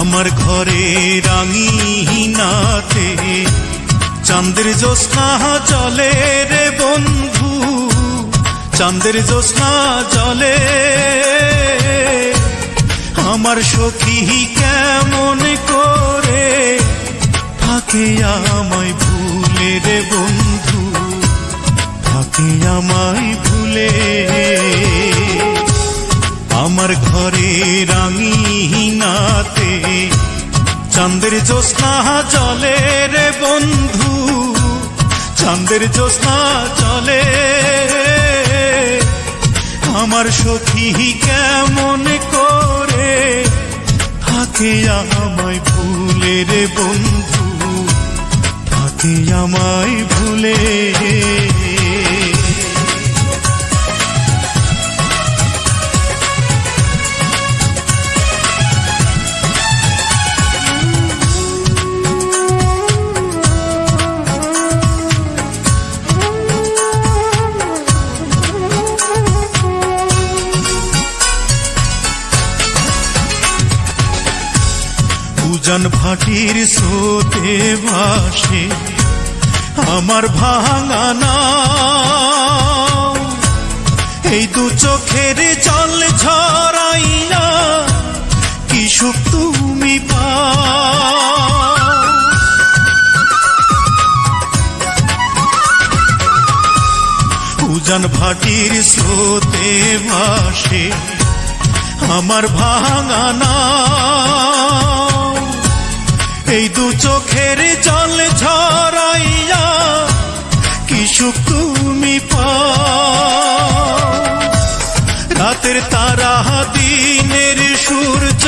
আমার ঘরে রাঙি রাঙিনাতে চাঁদের জ্যোৎস্না চলে রে বন্ধু, চাঁদের জ্যোৎস্না চলে আমার সখী কেমন করে থাকে আমায় ভুলে রে বন্ধু, থাকে আমায় ভুলে। ঘরে রাঙিনাতে চাঁদের জ্যোৎস্না চলে রে বন্ধু, চাঁদের জ্যোৎস্না চলে আমার সখী কেমন করে থাকে আমায় ভুলে রে বন্ধু, থাকে আমায় ভুলে উজান ভাটির স্রোতে ভাসে আমার ভাঙানা এই দু চোখের জল ঝরাইয়া কি সুখ তুমি পা উজান ভাটির স্রোতে ভাসে আমার ভাঙানা সুখ তুমি রাতের তারা দিনের সূর্য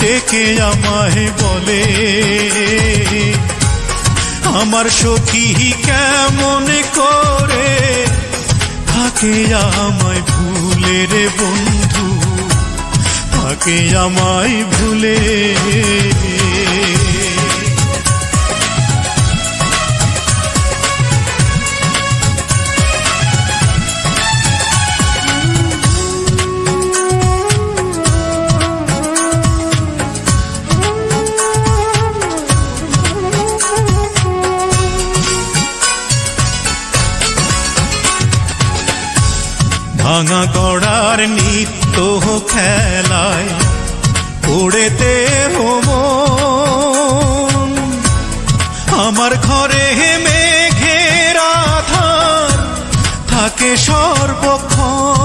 ডেকে আমায় বলে, আমার সখী কেমন করে থাকে আমায় ভুলে রে বন্ধু, থাকে আমায় ভুলে ভাঙা গড়ার নিত্য খেলায় পড়েতে হোম আমার ঘরে মেঘের আধার থাকে সর্বক্ষণ।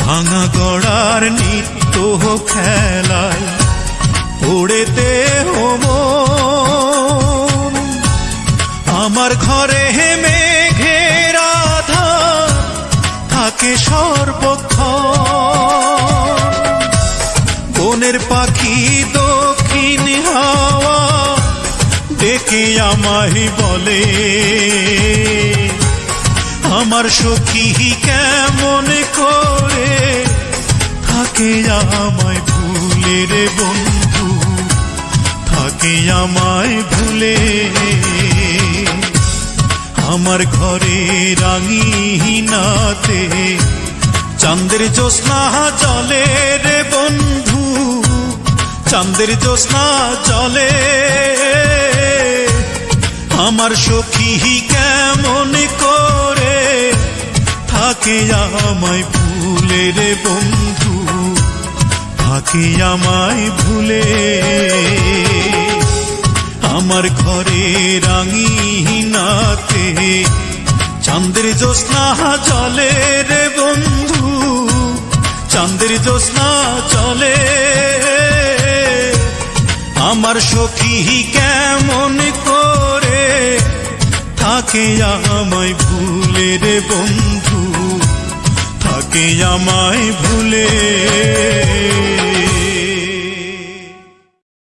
ভাঙা গড়ার নিত্য খেলায় পড়েতে হোম আমার ঘরে মেঘের আধার, থাকে সর্বক্ষণ। বনের পাখি দক্ষিণ হাওয়া ডেকে আমায় বলে, আমার সখী কেমন করে? থাকে আমায় ভুলে রে বন্ধু, থাকে আমায় ভুলে। আমার ঘরে রাঙিনাতে চাঁদের জ্যোৎস্না চলে রে বন্ধু, চাঁদের জ্যোৎস্না চলে আমার সখী কেমন করে থাকে আমায় ভুলে রে বন্ধু, থাকে আমায় ভুলে। আমার ঘরে রাঙিনাতে চাঁদের জ্যোৎস্না চলে রে বন্ধু, চাঁদের জ্যোৎস্না চলে আমার সখী কেমন করে থাকে আমায় ভুলে রে বন্ধু, থাকে আমায় ভুলে।